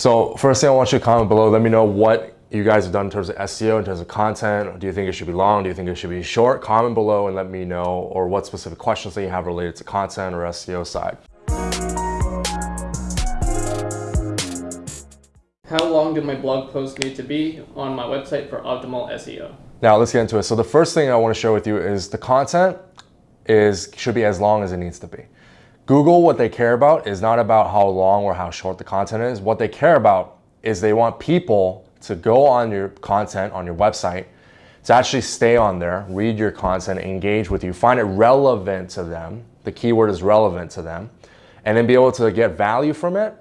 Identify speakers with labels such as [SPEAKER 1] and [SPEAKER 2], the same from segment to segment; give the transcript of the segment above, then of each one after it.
[SPEAKER 1] So first thing I want you to comment below, let me know what you guys have done in terms of SEO, in terms of content. Do you think it should be long? Do you think it should be short? Comment below and let me know or what specific questions that you have related to content or SEO side.
[SPEAKER 2] How long do my blog posts need to be on my website for optimal SEO?
[SPEAKER 1] Now let's get into it. So the first thing I want to share with you is the content is should be as long as it needs to be. Google, what they care about is not about how long or how short the content is. What they care about is they want people to go on your content on your website, to actually stay on there, read your content, engage with you, find it relevant to them. The keyword is relevant to them, and then be able to get value from it,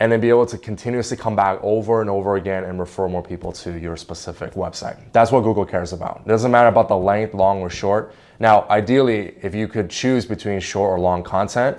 [SPEAKER 1] and then be able to continuously come back over and over again and refer more people to your specific website. That's what Google cares about. It doesn't matter about the length, long or short. Now, ideally, if you could choose between short or long content,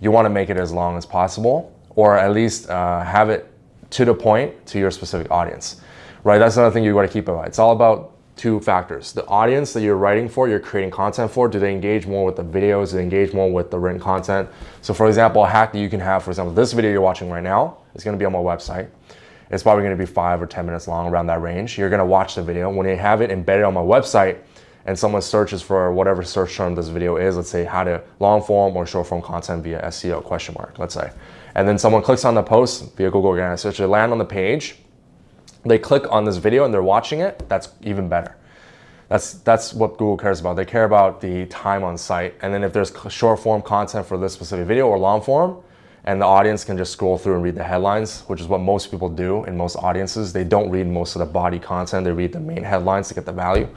[SPEAKER 1] you want to make it as long as possible, or at least uh, have it to the point to your specific audience, right? That's another thing you got to keep in mind. It's all about two factors. The audience that you're writing for, you're creating content for, do they engage more with the videos, do they engage more with the written content? So for example, a hack that you can have, for example, this video you're watching right now is gonna be on my website. It's probably gonna be five or 10 minutes long around that range. You're gonna watch the video. When you have it embedded on my website and someone searches for whatever search term this video is, let's say how to long form or short form content via SEO question mark, let's say and then someone clicks on the post via Google Organic Search, they land on the page, they click on this video and they're watching it, that's even better. That's, that's what Google cares about. They care about the time on site. And then if there's short form content for this specific video or long form, and the audience can just scroll through and read the headlines, which is what most people do in most audiences. They don't read most of the body content, they read the main headlines to get the value.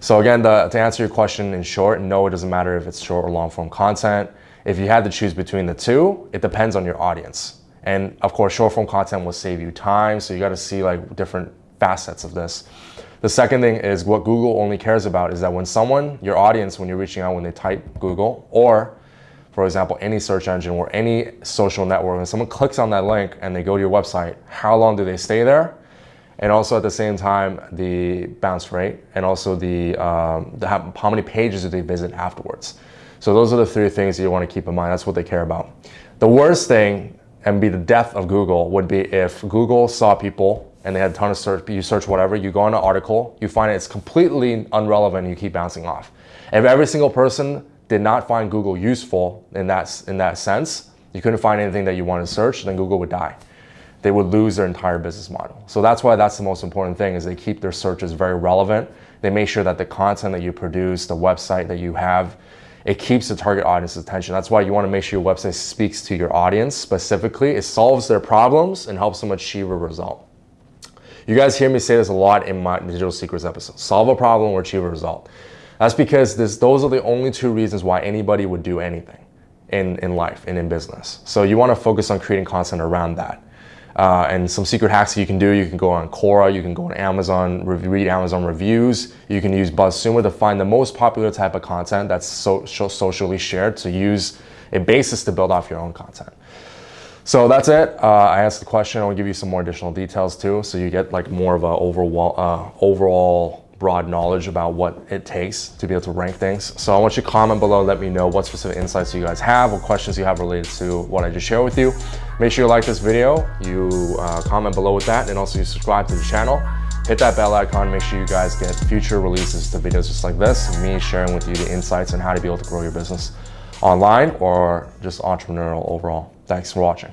[SPEAKER 1] So again, the, to answer your question in short, no, it doesn't matter if it's short or long form content. If you had to choose between the two, it depends on your audience. And of course, short form content will save you time. So you got to see like different facets of this. The second thing is what Google only cares about is that when someone, your audience, when you're reaching out, when they type Google or for example, any search engine or any social network, and someone clicks on that link and they go to your website, how long do they stay there? And also at the same time, the bounce rate and also the, um, the how, how many pages do they visit afterwards. So those are the three things that you want to keep in mind. That's what they care about. The worst thing and be the death of Google would be if Google saw people and they had a ton of search, you search whatever, you go on an article, you find it's completely irrelevant, you keep bouncing off. If every single person did not find Google useful in that, in that sense, you couldn't find anything that you wanted to search, then Google would die. They would lose their entire business model. So that's why that's the most important thing is they keep their searches very relevant. They make sure that the content that you produce, the website that you have, it keeps the target audience's attention. That's why you want to make sure your website speaks to your audience specifically. It solves their problems and helps them achieve a result. You guys hear me say this a lot in my Digital Secrets episode. Solve a problem or achieve a result. That's because this, those are the only two reasons why anybody would do anything in, in life and in business. So you want to focus on creating content around that. Uh, and some secret hacks that you can do, you can go on Quora, you can go on Amazon, read Amazon reviews, you can use BuzzSumo to find the most popular type of content that's so, socially shared to use a basis to build off your own content. So that's it. Uh, I asked the question. I'll give you some more additional details too, so you get like more of a overall, uh, overall broad knowledge about what it takes to be able to rank things. So I want you to comment below, let me know what specific insights you guys have, what questions you have related to what I just shared with you. Make sure you like this video, you uh, comment below with that, and also you subscribe to the channel. Hit that bell icon, make sure you guys get future releases to videos just like this, me sharing with you the insights on how to be able to grow your business online or just entrepreneurial overall. Thanks for watching.